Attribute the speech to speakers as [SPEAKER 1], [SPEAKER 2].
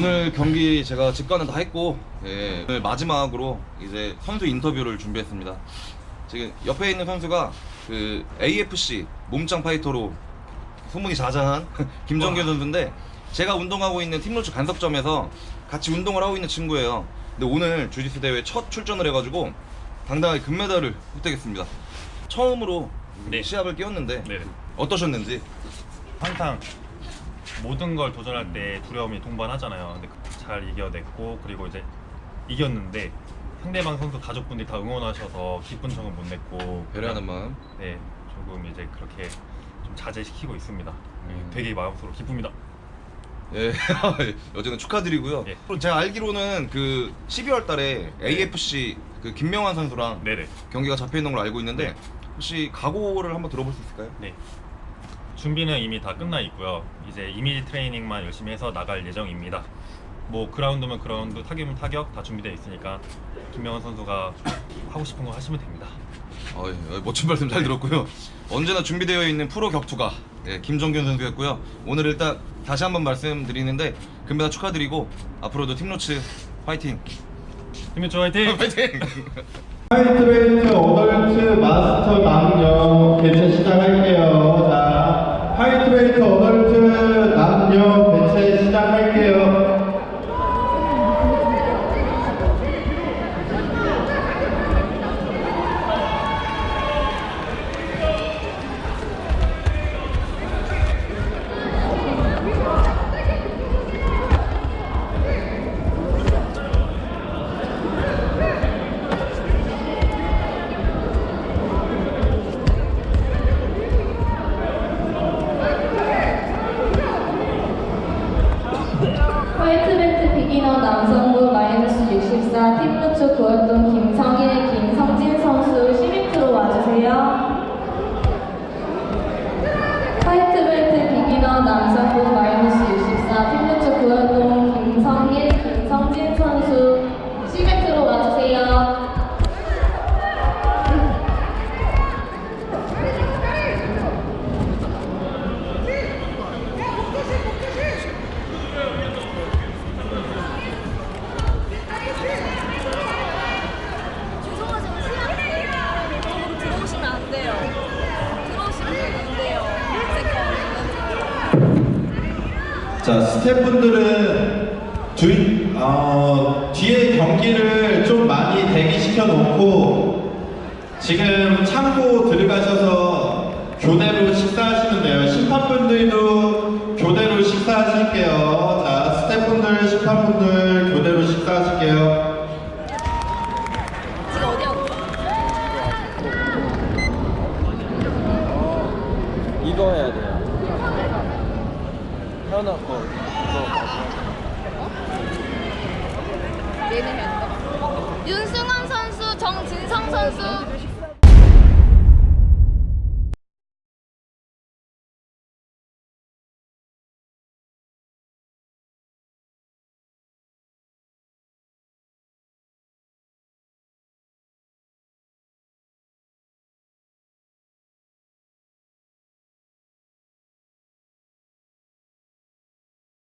[SPEAKER 1] 오늘 경기 제가 직관은 다 했고 예, 오늘 마지막으로 이제 선수 인터뷰를 준비했습니다. 지금 옆에 있는 선수가 그 AFC 몸짱 파이터로 소문이 자자한 김정규 선수인데 제가 운동하고 있는 팀로츠 간석점에서 같이 운동을 하고 있는 친구예요. 근데 오늘 주짓수 대회 첫 출전을 해가지고 당당하게 금메달을 획득했습니다. 처음으로
[SPEAKER 2] 네.
[SPEAKER 1] 시합을 끼웠는데
[SPEAKER 2] 네.
[SPEAKER 1] 어떠셨는지
[SPEAKER 2] 항상 모든 걸 도전할 때 두려움이 동반하잖아요. 근데 잘 이겨냈고 그리고 이제 이겼는데 상대방 선수 가족분들이 다 응원하셔서 기쁜 정은 못 냈고
[SPEAKER 1] 배려하는 마음
[SPEAKER 2] 네 조금 이제 그렇게 좀 자제시키고 있습니다. 네,
[SPEAKER 1] 음.
[SPEAKER 2] 되게 마음속으로 기쁩니다.
[SPEAKER 1] 예, 어쨌든 축하드리고요.
[SPEAKER 2] 예.
[SPEAKER 1] 제가 알기로는 그 12월 달에 AFC 그 김명환 선수랑
[SPEAKER 2] 네네.
[SPEAKER 1] 경기가 잡혀 있는 걸 알고 있는데
[SPEAKER 2] 네.
[SPEAKER 1] 혹시 각오를 한번 들어볼 수 있을까요?
[SPEAKER 2] 네. 준비는 이미 다 끝나 있고요. 이제 이미지 트레이닝만 열심히 해서 나갈 예정입니다. 뭐 그라운드면 그라운드, 타격이면 타격 다 준비되어 있으니까 김명환 선수가 하고 싶은 거 하시면 됩니다.
[SPEAKER 1] 어, 예, 어, 멋진 말씀 잘 들었고요. 언제나 준비되어 있는 프로 격투가 예, 김정균 선수였고요. 오늘 일단 다시 한번 말씀드리는데 금메달 축하드리고 앞으로도 팀로츠 파이팅!
[SPEAKER 2] 김민철 화이팅!
[SPEAKER 1] 파이팅!
[SPEAKER 3] 화이트베이트 어덜트 마스터 남녀
[SPEAKER 4] 64 팀루츠 구월동 김성일, 김성진 선수 12프로 와주세요. 화이트벨트 비기너 남성
[SPEAKER 3] 자, 스태프분들은 주, 어, 뒤에 경기를 좀 많이 대기시켜 놓고 지금 창고 들어가셔서 교대로 식사하시면 돼요. 심판분들도 교대로 식사하실게요. 자, 스태프분들, 심판분들 교대로 식사하실게요.
[SPEAKER 5] 이거 해야 돼요. 현아 거
[SPEAKER 6] 얘는 현다. 윤승환 선수, 정진성 선수.